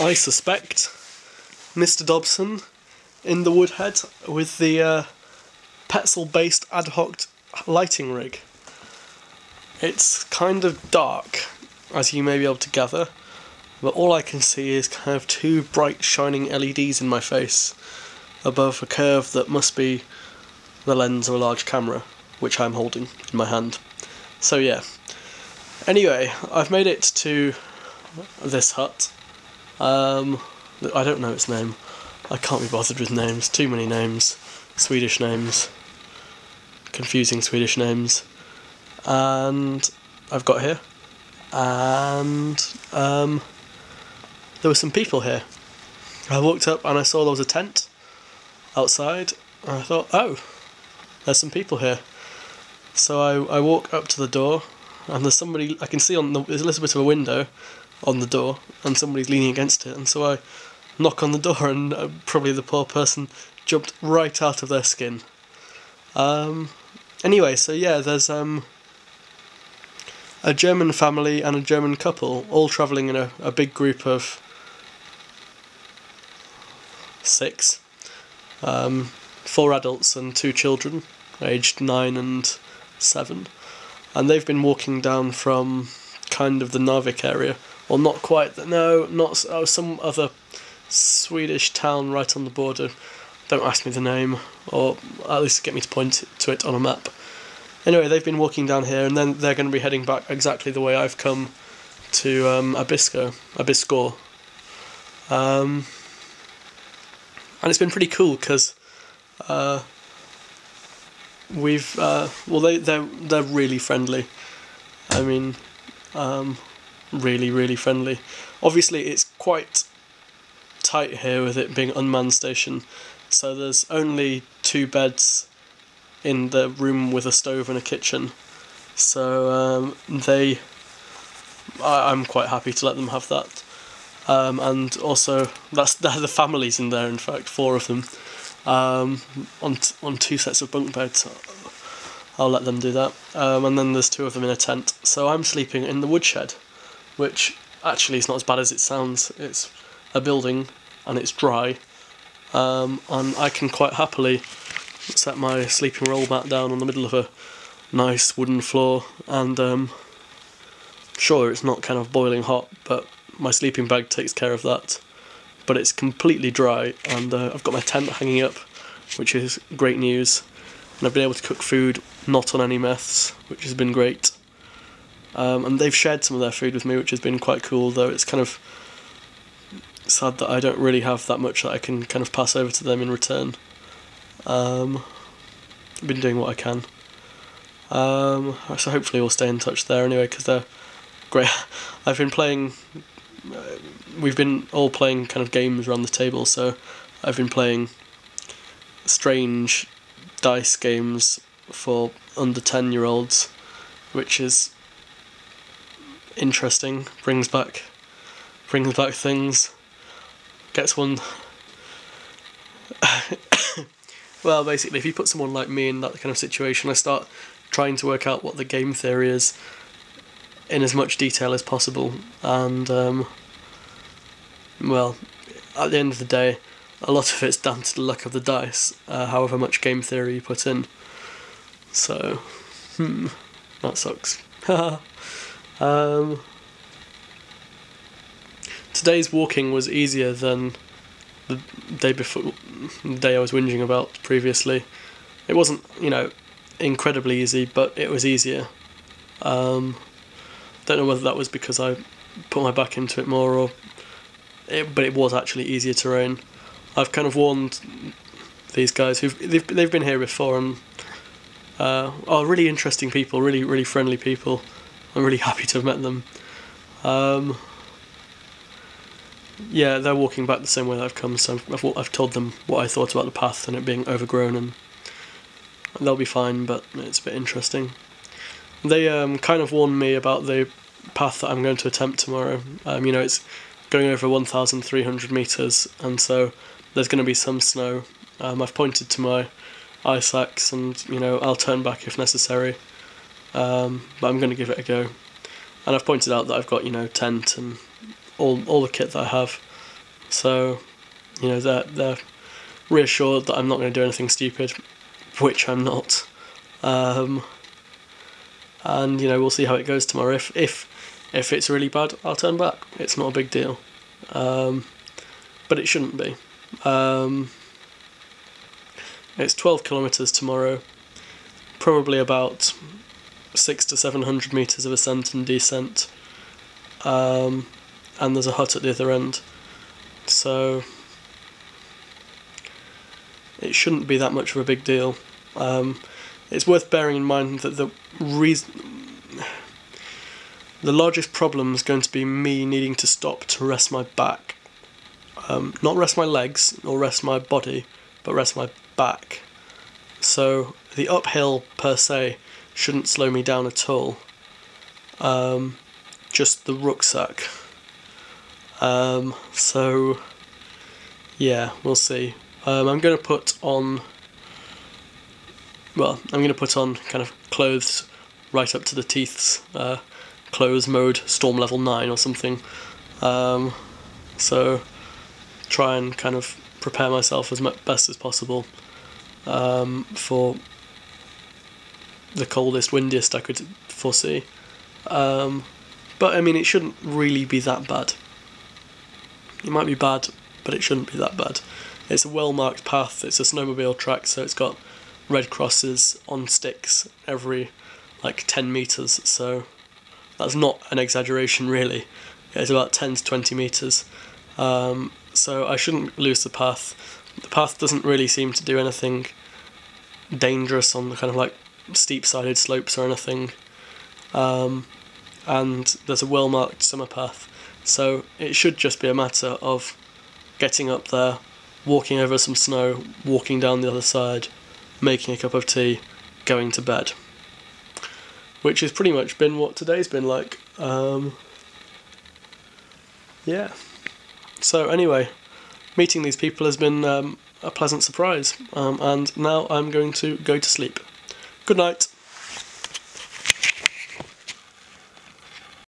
I suspect Mr. Dobson in the Woodhead with the uh, Petzl based ad hoc lighting rig. It's kind of dark, as you may be able to gather, but all I can see is kind of two bright shining LEDs in my face above a curve that must be the lens of a large camera, which I'm holding in my hand. So, yeah. Anyway, I've made it to this hut. Um, I don't know its name. I can't be bothered with names. Too many names. Swedish names. Confusing Swedish names. And I've got here. And um, there were some people here. I walked up and I saw there was a tent outside. And I thought, oh, there's some people here. So I, I walk up to the door and there's somebody I can see on the there's a little bit of a window on the door and somebody's leaning against it and so I knock on the door and uh, probably the poor person jumped right out of their skin. Um, anyway, so yeah, there's um, a German family and a German couple all travelling in a, a big group of six. Um, four adults and two children, aged nine and seven. And they've been walking down from kind of the Narvik area, or not quite, no, not oh, some other Swedish town right on the border. Don't ask me the name, or at least get me to point to it on a map. Anyway, they've been walking down here, and then they're going to be heading back exactly the way I've come to um, Abisko, Abisko. Um, and it's been pretty cool because uh, we've uh, well they they're they're really friendly. I mean, um, really really friendly. Obviously, it's quite tight here with it being unmanned station, so there's only two beds in the room with a stove and a kitchen. So um, they, I, I'm quite happy to let them have that. Um, and also that's the families in there. In fact, four of them um, on on two sets of bunk beds. I'll let them do that. Um, and then there's two of them in a tent. So I'm sleeping in the woodshed, which actually is not as bad as it sounds. It's a building and it's dry, um, and I can quite happily set my sleeping roll mat down on the middle of a nice wooden floor, and um, sure it's not kind of boiling hot, but my sleeping bag takes care of that. But it's completely dry, and uh, I've got my tent hanging up, which is great news. And I've been able to cook food not on any meths, which has been great. Um, and they've shared some of their food with me, which has been quite cool. Though it's kind of sad that I don't really have that much that I can kind of pass over to them in return. Um, I've been doing what I can. Um, so hopefully we'll stay in touch there anyway because they're great. I've been playing. Uh, we've been all playing kind of games around the table, so I've been playing strange dice games for under ten year olds, which is interesting. Brings back brings back things gets one. well, basically, if you put someone like me in that kind of situation, I start trying to work out what the game theory is in as much detail as possible, and um, well, at the end of the day, a lot of it's down to the luck of the dice, uh, however much game theory you put in. So, hmm, that sucks. um, today's walking was easier than the day before, the day I was whinging about previously. It wasn't, you know, incredibly easy, but it was easier. Um, don't know whether that was because I put my back into it more or, it, but it was actually easier terrain. I've kind of warned these guys who've they've they've been here before and uh, are really interesting people, really really friendly people. I'm really happy to have met them. Um, yeah, they're walking back the same way that I've come, so I've, I've told them what I thought about the path and it being overgrown, and they'll be fine, but it's a bit interesting. They um, kind of warned me about the path that I'm going to attempt tomorrow. Um, you know, it's going over 1,300 metres, and so there's going to be some snow. Um, I've pointed to my ice axe, and you know, I'll turn back if necessary, um, but I'm going to give it a go. And I've pointed out that I've got, you know, tent and all all the kit that I have. So, you know, they're, they're reassured that I'm not going to do anything stupid, which I'm not. Um, and, you know, we'll see how it goes tomorrow. If, if, if it's really bad, I'll turn back. It's not a big deal. Um, but it shouldn't be. Um, it's 12 kilometres tomorrow, probably about six to seven hundred metres of ascent and descent. Um, and there's a hut at the other end. So it shouldn't be that much of a big deal. Um, it's worth bearing in mind that the reason. The largest problem is going to be me needing to stop to rest my back. Um, not rest my legs or rest my body, but rest my back. So the uphill per se shouldn't slow me down at all. Um, just the rucksack. Um, so yeah, we'll see. Um, I'm going to put on. Well, I'm going to put on kind of clothes right up to the teeths, uh, clothes mode, storm level nine or something. Um, so try and kind of prepare myself as best as possible um, for the coldest, windiest I could foresee. Um, but I mean, it shouldn't really be that bad. It might be bad, but it shouldn't be that bad. It's a well marked path, it's a snowmobile track, so it's got red crosses on sticks every like 10 metres, so that's not an exaggeration really. It's about 10 to 20 metres. Um, so I shouldn't lose the path. The path doesn't really seem to do anything dangerous on the kind of like steep sided slopes or anything. Um, and there's a well marked summer path, so it should just be a matter of getting up there, walking over some snow, walking down the other side, making a cup of tea, going to bed. Which has pretty much been what today's been like. Um, yeah. So anyway, meeting these people has been um, a pleasant surprise, um, and now I'm going to go to sleep. Good night.